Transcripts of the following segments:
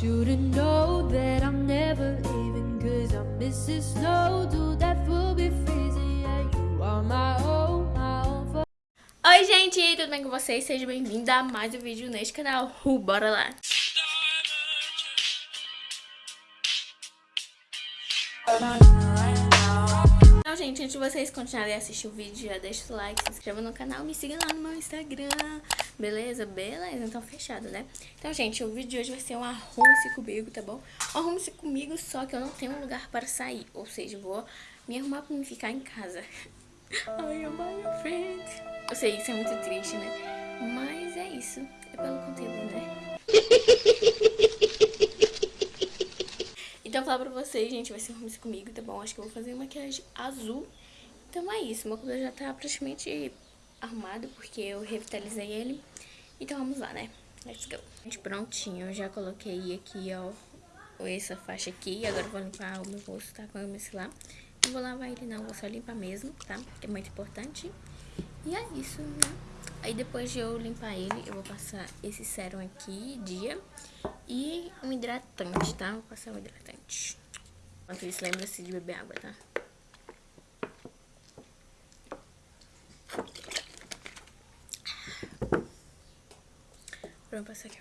that I'm never leaving Cause I'm Mrs. That will be freezing Yeah, you are my own, my own for Oi gente, tudo bem com vocês? Seja bem-vindo a mais um vídeo neste canal. Uh, bora lá! Então, gente, antes de vocês continuarem a assistir o vídeo, já deixa o like, se inscreva no canal, me siga lá no meu Instagram, beleza? Beleza, então fechado, né? Então, gente, o vídeo de hoje vai ser um arrume-se comigo, tá bom? Um arrume-se comigo, só que eu não tenho um lugar para sair, ou seja, vou me arrumar pra me ficar em casa. Ai, am my friend. Eu sei, isso é muito triste, né? Mas é isso, é pelo conteúdo, né? Falar pra vocês, gente, vai ser arrume comigo, tá bom? Acho que eu vou fazer maquiagem azul. Então é isso, meu cabelo já tá praticamente arrumado, porque eu revitalizei ele. Então vamos lá, né? Let's go. Gente, prontinho, eu já coloquei aqui, ó, essa faixa aqui. Agora eu vou limpar o meu rosto, tá? Com esse lá. Não vou lavar ele não, vou só limpar mesmo, tá? Que é muito importante. E é isso, né? Aí depois de eu limpar ele, eu vou passar esse sérum aqui, dia, e um hidratante, tá? Vou passar um hidratante. Enquanto isso, lembra-se de beber água, tá? Pronto, passar aqui.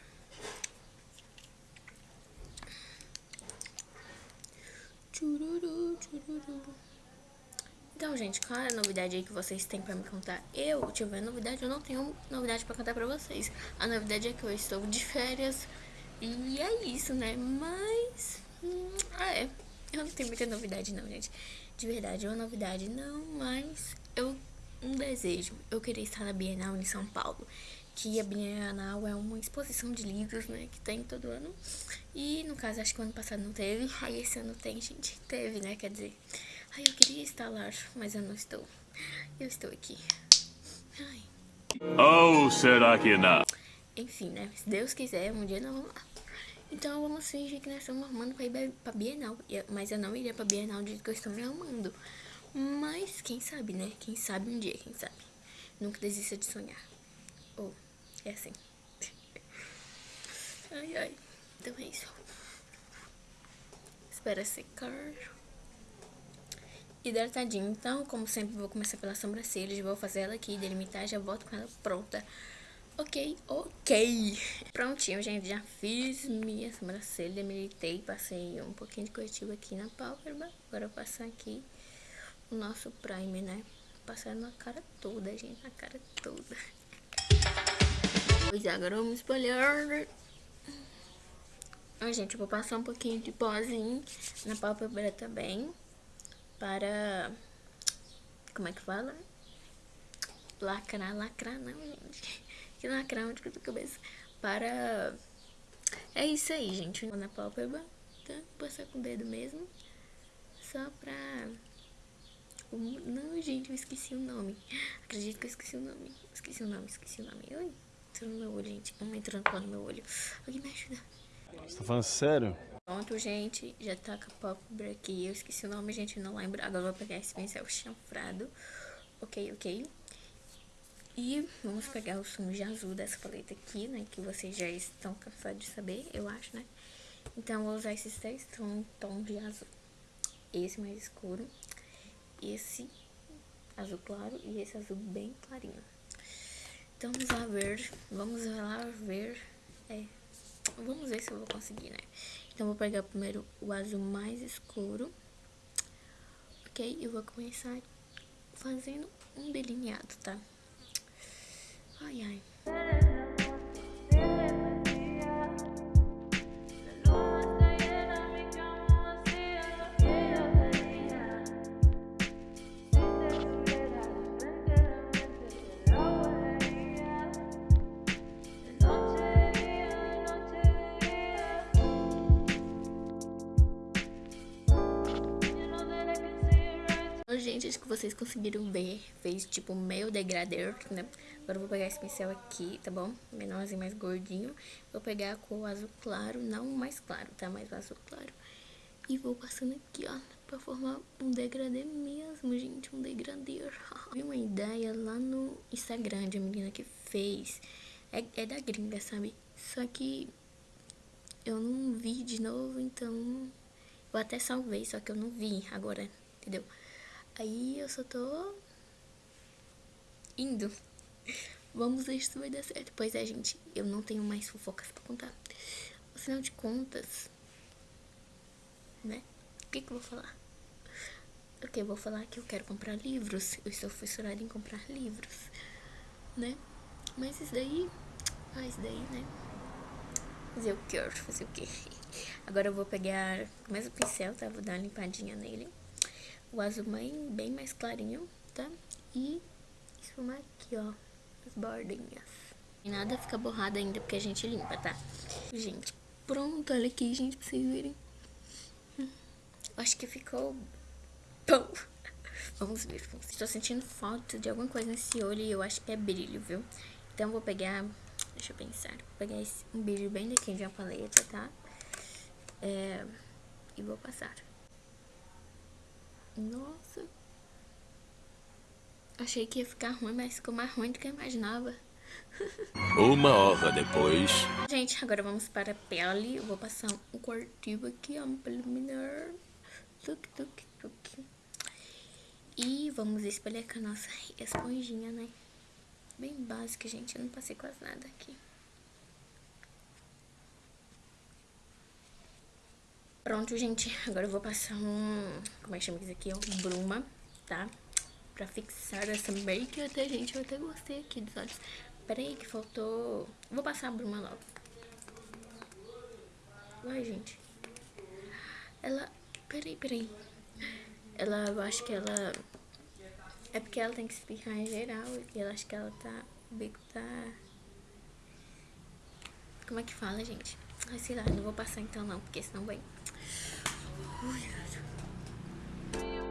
Então, gente, qual é a novidade aí que vocês têm pra me contar? Eu, tiver novidade, eu não tenho novidade pra contar pra vocês. A novidade é que eu estou de férias e é isso, né? Mas, hum, ah, é, eu não tenho muita novidade não, gente. De verdade, é uma novidade não, mas eu, um desejo. Eu queria estar na Bienal em São Paulo que a Bienal é uma exposição de livros, né, que tem todo ano. E, no caso, acho que o ano passado não teve, aí esse ano tem, gente. Teve, né, quer dizer... Ai, eu queria estar lá, mas eu não estou. Eu estou aqui. Ai. Oh, será que não? Enfim, né? Se Deus quiser, um dia nós vamos lá. Então vamos fingir que nós estamos arrumando pra ir pra Bienal. Mas eu não iria pra Bienal do jeito que eu estou me arrumando. Mas quem sabe, né? Quem sabe um dia, quem sabe. Nunca desista de sonhar. Ou, oh, é assim. ai, ai. Então é isso. Espera secar hidratadinho. Então, como sempre, vou começar pela sobrancelha. Vou fazer ela aqui, delimitar, já volto com ela pronta. Ok, ok. Prontinho, gente, já fiz minha sobrancelha, debilitei, passei um pouquinho de corretivo aqui na pálpebra. Agora eu vou passar aqui o nosso primer, né? Passar na cara toda, gente, na cara toda. Pois é, agora vamos espalhar. Ó, gente, eu vou passar um pouquinho de pozinho na pálpebra também para... Como é que fala? Lacrar, lacrar não, gente. Que lacrar onde que eu tô cabeça. Para... É isso aí, gente. Na pálpebra, tá? Vou passar com o dedo mesmo. Só pra... Não, gente, eu esqueci o nome. Acredito que eu esqueci o nome. Esqueci o nome, esqueci o nome. Oi, entrou no meu olho, gente. Um entrando no meu olho. Alguém me ajuda. Você tá falando sério? Pronto, gente, já tá com a pálpebra aqui. Eu esqueci o nome, gente, não lembro. Agora vou pegar esse pincel chanfrado. Ok, ok. E vamos pegar o sumo de azul dessa paleta aqui, né? Que vocês já estão cansados de saber, eu acho, né? Então, vou usar esses três tons de azul. Esse mais escuro, esse azul claro e esse azul bem clarinho. Então, vamos lá ver, vamos lá ver, é, vamos ver se eu vou conseguir, né? Então, vou pegar primeiro o azul mais escuro. Ok? E vou começar fazendo um delineado, tá? Ai, ai. Vocês conseguiram ver. Fez tipo meio degradê, né? Agora eu vou pegar esse pincel aqui, tá bom? Menorzinho, mais gordinho. Vou pegar a cor azul claro, não mais claro, tá? Mais azul claro. E vou passando aqui, ó, pra formar um degradê mesmo, gente, um degradê. Vi uma ideia lá no Instagram de uma menina que fez. É, é da gringa, sabe? Só que eu não vi de novo, então eu até salvei, só que eu não vi agora, entendeu? Aí eu só tô indo. Vamos ver se vai dar certo. Pois é, gente, eu não tenho mais fofocas pra contar. Afinal de contas, né? O que que eu vou falar? Ok, vou falar que eu quero comprar livros. Eu estou fissurada em comprar livros, né? Mas isso daí... Ah, isso daí, né? Fazer o que? Fazer o que? Agora eu vou pegar o mesmo pincel, tá? Vou dar uma limpadinha nele. O azul bem, bem mais clarinho, tá? E esfumar aqui, ó, as bordinhas. E nada fica borrado ainda, porque a gente limpa, tá? Gente, pronto, olha aqui, gente, pra vocês verem. Acho que ficou bom. Vamos ver, vamos. Estou sentindo falta de alguma coisa nesse olho e eu acho que é brilho, viu? Então vou pegar, deixa eu pensar, vou pegar esse, um brilho bem daqui de uma paleta, tá? É, e vou passar. Nossa. Achei que ia ficar ruim, mas ficou mais ruim do que eu imaginava. Uma hora depois. Gente, agora vamos para a pele. Eu vou passar um cortivo aqui, ó, um preliminar. Tuk, tuk, tuk. E vamos espalhar com a nossa esponjinha, né? Bem básica, gente. Eu não passei quase nada aqui. Pronto, gente. Agora eu vou passar um... Como é que chama isso aqui? Um bruma, tá? Pra fixar essa make. Até, gente, eu até gostei aqui dos olhos. Pera aí que faltou... Vou passar a bruma logo. Vai, gente. Ela... Peraí, peraí. Ela, eu acho que ela... É porque ela tem que explicar em geral. E eu acho que ela tá... O bico tá... Como é que fala, gente? Ai, sei lá, não vou passar então não, porque senão vai... Oh, yeah.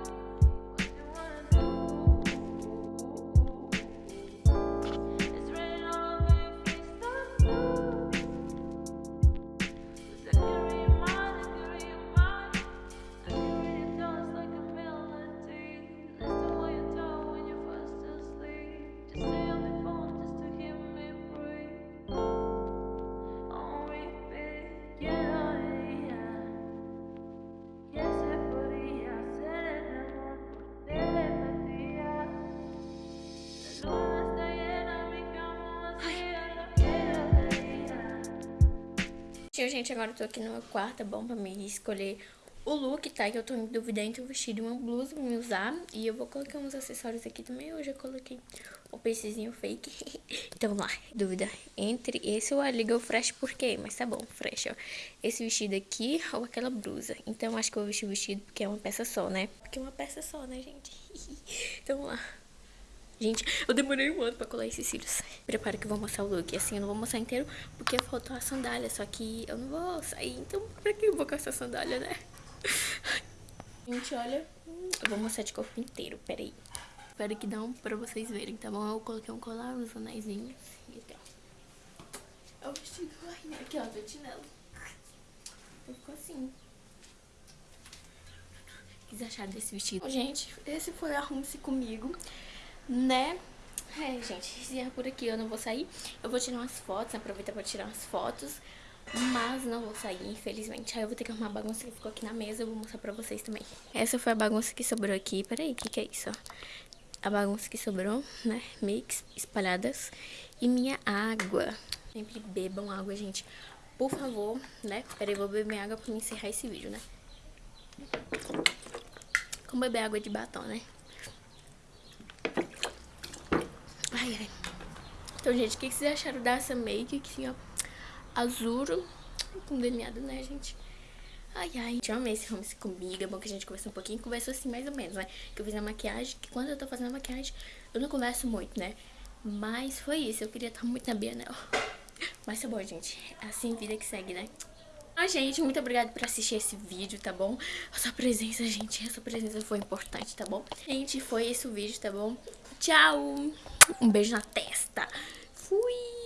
Gente, agora eu tô aqui no meu quarto, bom pra mim escolher o look, tá? Que eu tô em dúvida entre um vestido e uma blusa pra me usar. E eu vou colocar uns acessórios aqui também. Eu já coloquei o piercingzinho fake. então vamos lá. Dúvida entre esse ou a Legal Fresh, por quê? Mas tá bom, Fresh, ó. Esse vestido aqui ou aquela blusa. Então acho que eu vou vestir o vestido porque é uma peça só, né? Porque é uma peça só, né, gente? então vamos lá. Gente, eu demorei um ano pra colar esses cílios. Prepara que eu vou mostrar o look. Assim, eu não vou mostrar inteiro porque faltou a sandália. Só que eu não vou sair. Então, pra que eu vou com essa sandália, né? Gente, olha. Eu vou mostrar de corpo inteiro. Pera aí. Espero que dá um pra vocês verem, tá bom? Eu coloquei um colar, uns anéisinhos. E aqui, ó. É o vestido. Ai, aqui, ó. Tô chinelo. Ficou assim. O que vocês acharam desse vestido? Gente, esse foi Arrume-se Comigo né? É, gente, é por aqui eu não vou sair. Eu vou tirar umas fotos, aproveitar pra tirar umas fotos. Mas não vou sair, infelizmente. Aí eu vou ter que arrumar a bagunça que ficou aqui na mesa. Eu vou mostrar pra vocês também. Essa foi a bagunça que sobrou aqui. Peraí, o que, que é isso? A bagunça que sobrou, né? Mix espalhadas. E minha água. Sempre bebam água, gente. Por favor, né? Peraí, vou beber minha água pra encerrar esse vídeo, né? Como beber água de batom, né? Ai, ai. Então, gente, o que vocês acharam dessa make aqui, ó? Azul com delineado, né, gente? Ai, ai. Eu amei esse home comigo. É bom que a gente conversou um pouquinho. Conversou assim, mais ou menos, né? Que eu fiz a maquiagem. Que quando eu tô fazendo a maquiagem, eu não converso muito, né? Mas foi isso. Eu queria estar muito na Bienal. Mas tá bom, gente. É assim vida que segue, né? Ah, gente, muito obrigada por assistir esse vídeo, tá bom? A sua presença, gente, a sua presença foi importante, tá bom? Gente, foi esse o vídeo, tá bom? Tchau! Um beijo na testa. Fui!